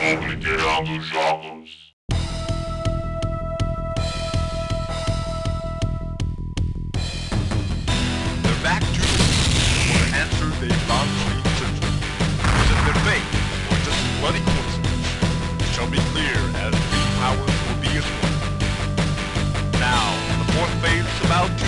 Obliterando jogos. They're back to for the answer they found searching. Was it their fate or just bloody coincidence? It shall be clear as three powers will be at one. Now, the fourth phase is about to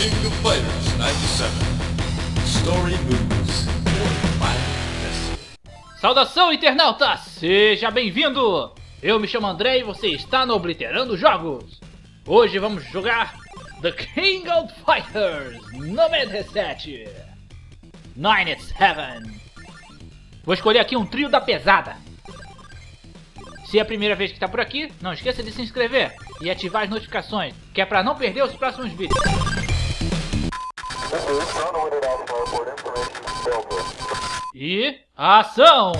King of Fighters 97. Story moves. Saudação, internauta! Seja bem-vindo! Eu me chamo André e você está no Obliterando Jogos. Hoje vamos jogar The King of Fighters 97 97 Vou escolher aqui um trio da pesada. Se é a primeira vez que está por aqui, não esqueça de se inscrever e ativar as notificações, que é para não perder os próximos vídeos. E ação!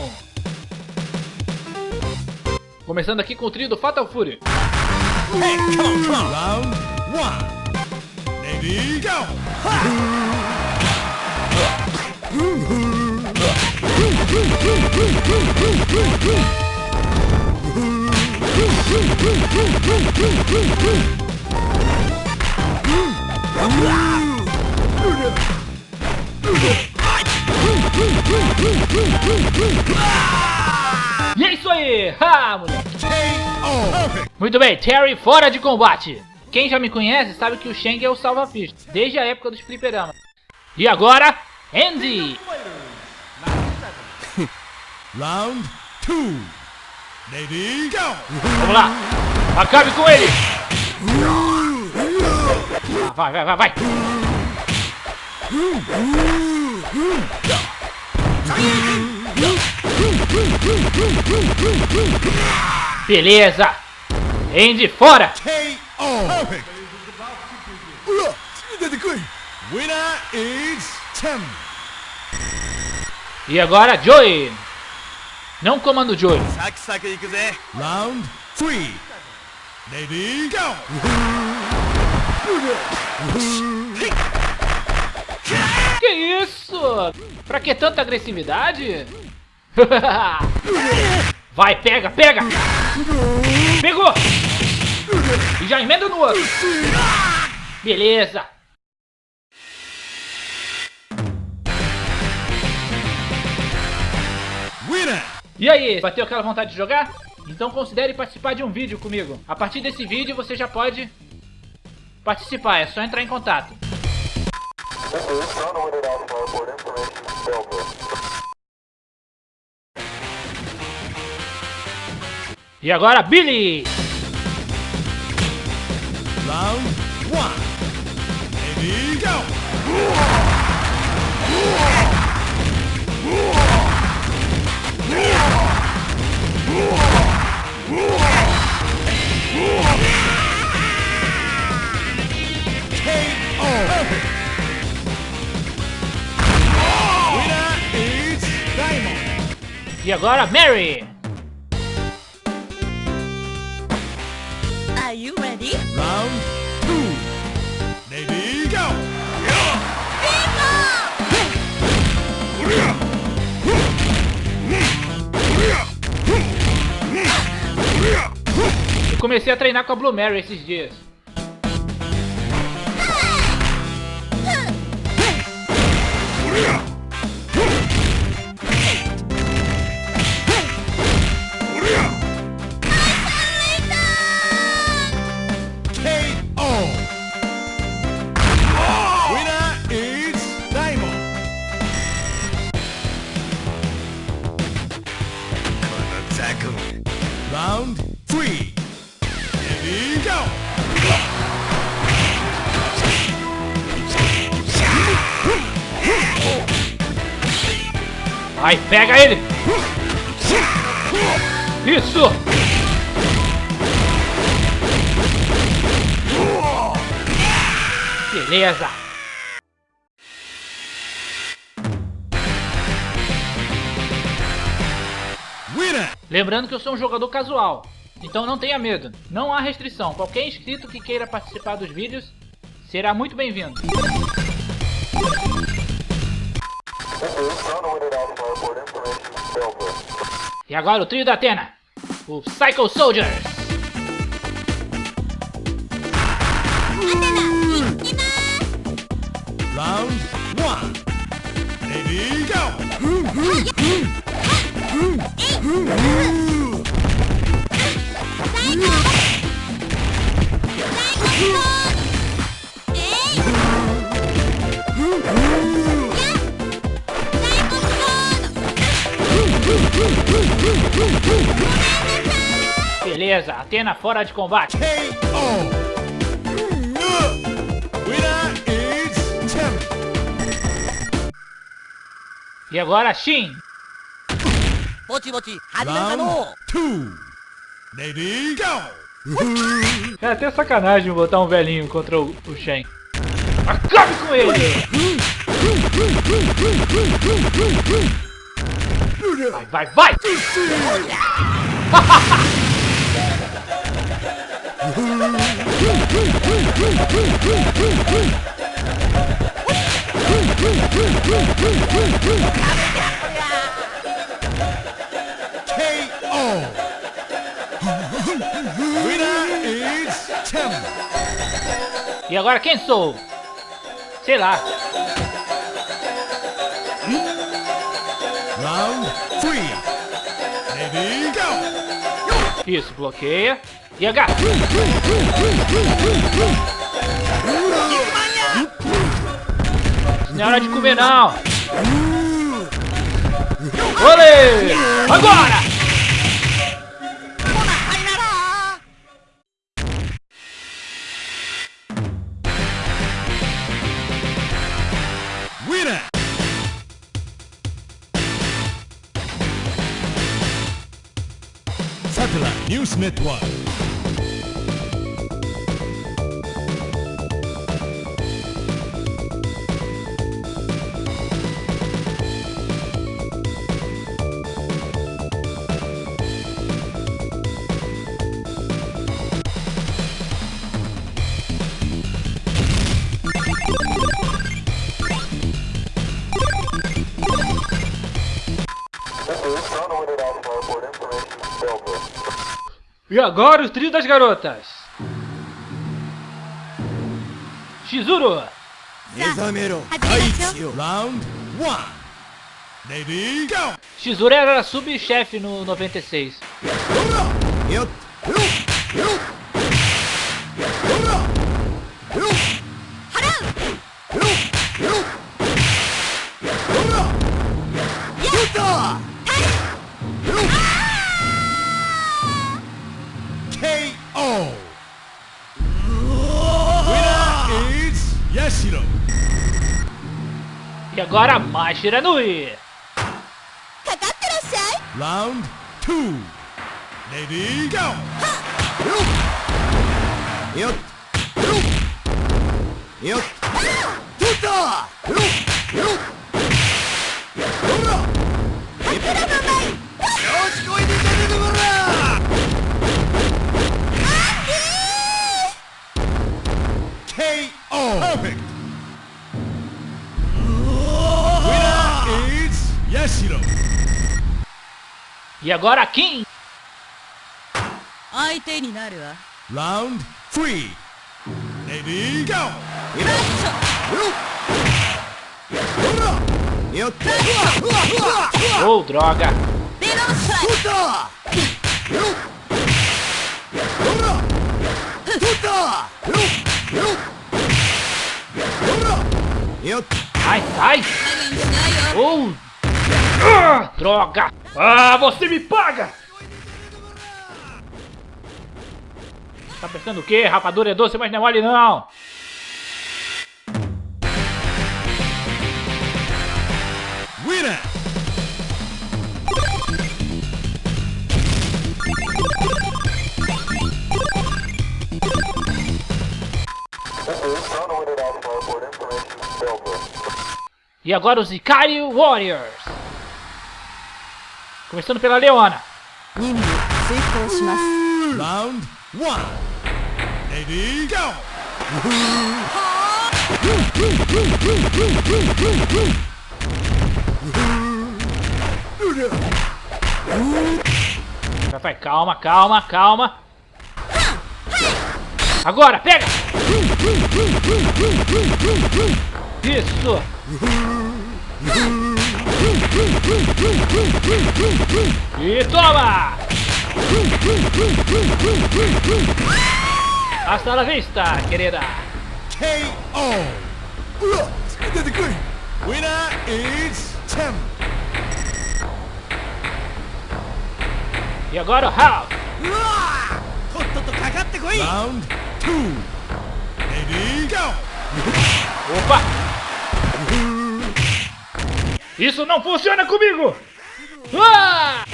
Começando aqui com o trio do Fatal Fury. Round one. Ready, go! E é isso aí! Ha, moleque! Muito bem, Terry fora de combate. Quem já me conhece sabe que o Shang é o salva-ficha, desde a época dos fliperamas. E agora, Andy! Round two. Ready, go! Vamos lá! Acabe com ele! Ah, Vai, vai, vai, vai! Beleza! Andy fora! E agora, Joey! Não comando Joey. Round three. Ready, go! Que isso? Pra que tanta agressividade? Vai, pega, pega! Pegou! E já emenda no outro. Beleza. Winner! E aí, bateu aquela vontade de jogar? Então considere participar de um vídeo comigo. A partir desse vídeo você já pode participar, é só entrar em contato. E agora, Billy! Round one. Go! KO! E agora, Mary! Comecei a treinar com a Blue Mary esses dias. KO! Pega ele! Isso! Beleza! Lembrando que eu sou um jogador casual, então não tenha medo, não há restrição. Qualquer inscrito que queira participar dos vídeos será muito bem-vindo. E agora o trio da Atena, o Psycho Soldiers. Round one. Ready, go! Beleza, Atena fora de combate. E agora Shin. É até sacanagem botar um velhinho contra o, o Shen. Acabe com ele! Vai, vai, vai! E agora quem sou? Sei lá. Round three. Ready, go! Isso, bloqueia. E H. Não é hora de comer, não. Olê! Agora! Satellite News Network. E agora o trio das garotas. Shizuru. Mizamero. Round 1. Ready, go! Shizuru era sub-chefe no 96. agora mais Shiranui. Round 2. Ready, go! Eu. Eu. Eu. Eu. Eu. Yut! Yut! E agora Kim. Round 3. Ready? Go. Oh, droga. Ai, sai! Oh! Ah, droga! Ah, você me paga. Tá pensando o quê? Rapadura é doce, mas não é mole não. Winner! E agora os Ikari Warriors. Começando pela Leona. Round one, Ready, go! Vai, calma, calma, calma. Agora, pega! Isso! E toma! Hasta la vista, querida! KO. Winner is Tem. E agora o Half! Round two. Ready, go! Opa! Isso não funciona comigo! Ah!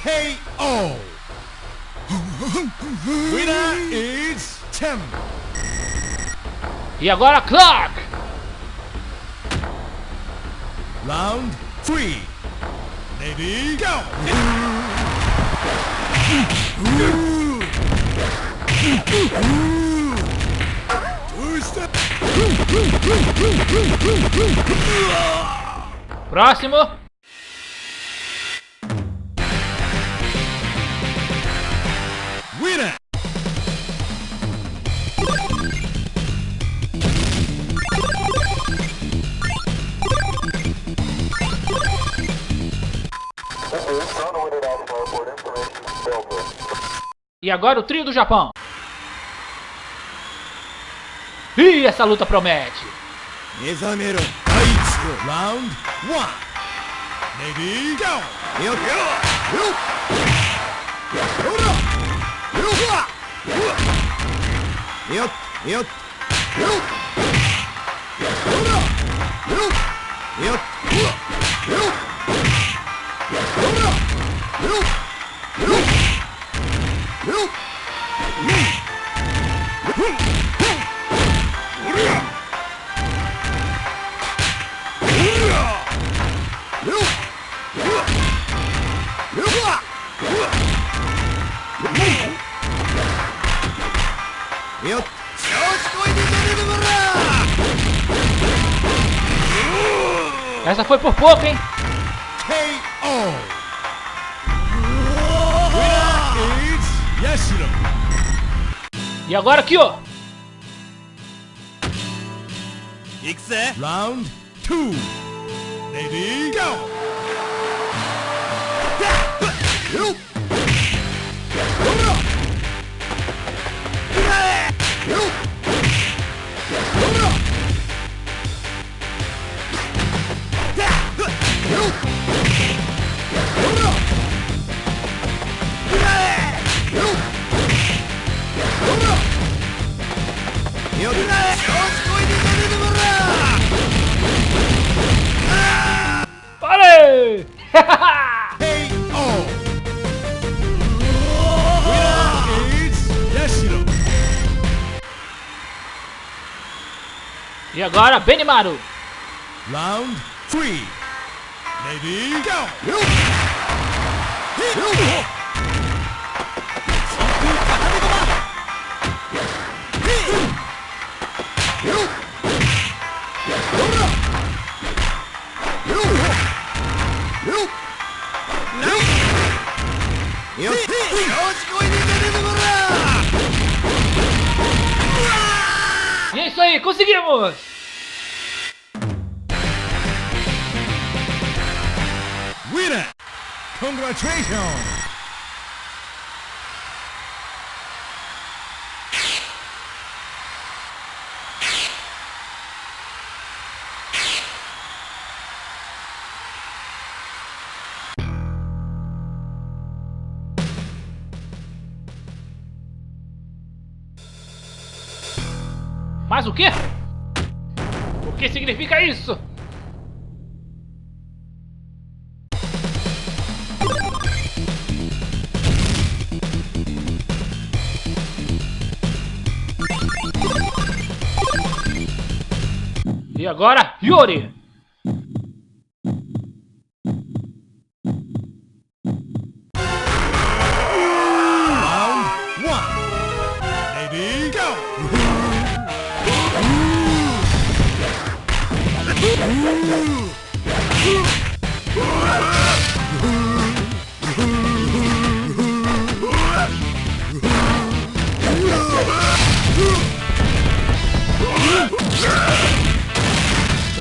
KO. Winner is Tem. E agora Clark! Round three. Ready, go! Próximo! Winner. E agora o trio do Japão. Ih, essa luta promete. Mezamero. Round one. Ready, go! Foi por pouco, hein? E agora aqui, ó. Round two. Ready, go! E agora, Benimaru. Round three. Ready, go! E isso aí, conseguimos! Winner! Congratulations! Mas o quê? O que significa isso? E agora, Yuri!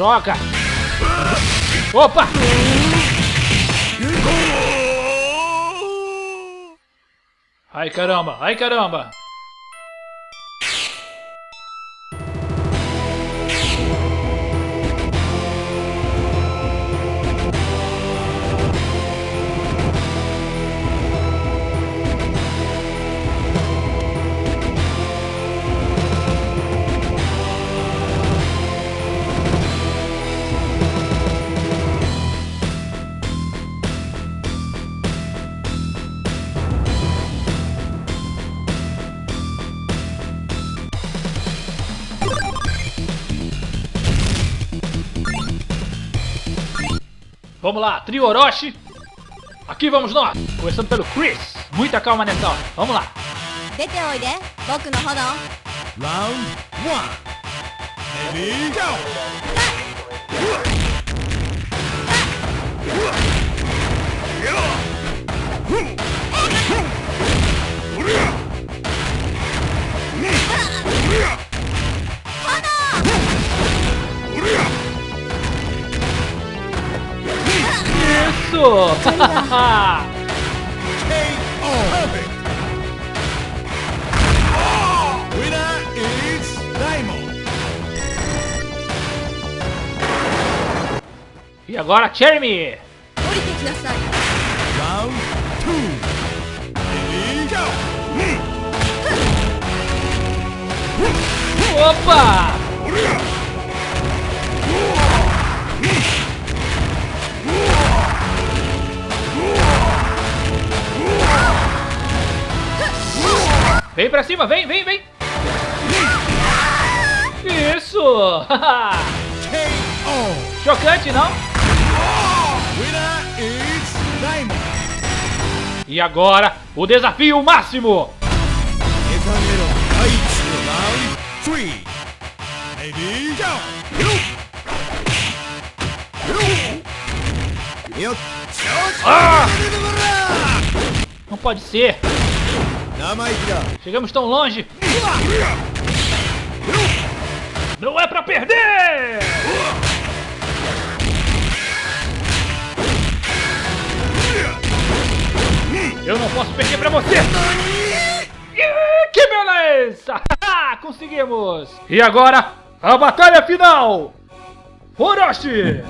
Troca! Opa! Ai caramba, ai caramba! Vamos lá, trio Orochi. Aqui vamos nós. Começando pelo Chris. Muita calma nessa hora. Vamos lá. Round 1. Ready, go! isso! e agora, Jeremy! Round 2! Opa! Vem pra cima, vem, vem, vem! Isso! Chocante, não? E agora, o desafio máximo! Ah! Não pode ser! Chegamos tão longe! Não é pra perder! Eu não posso perder pra você! Que beleza! Ah, conseguimos! E agora, a batalha final! Orochi!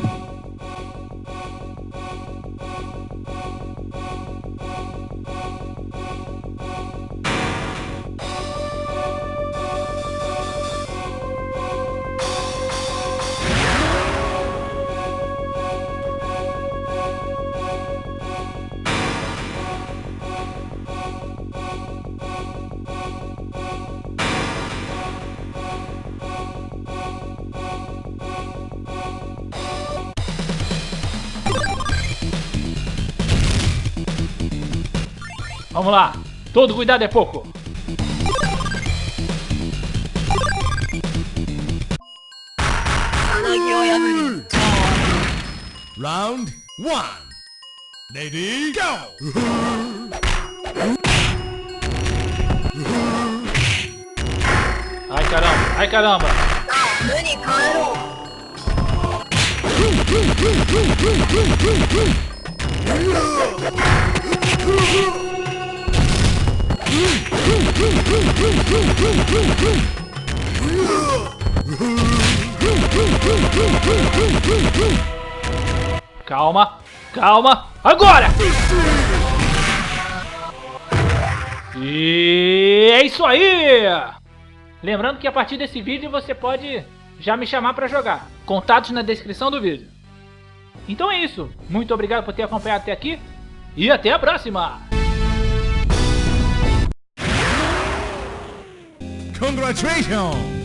Vamos lá! Todo cuidado é pouco! Round one. Ready, go! Ai caramba, ai caramba! Calma, calma, agora! E é isso aí! Lembrando que a partir desse vídeo você pode já me chamar para jogar. Contatos na descrição do vídeo. Então é isso. Muito obrigado por ter acompanhado até aqui e até a próxima! Congratulations!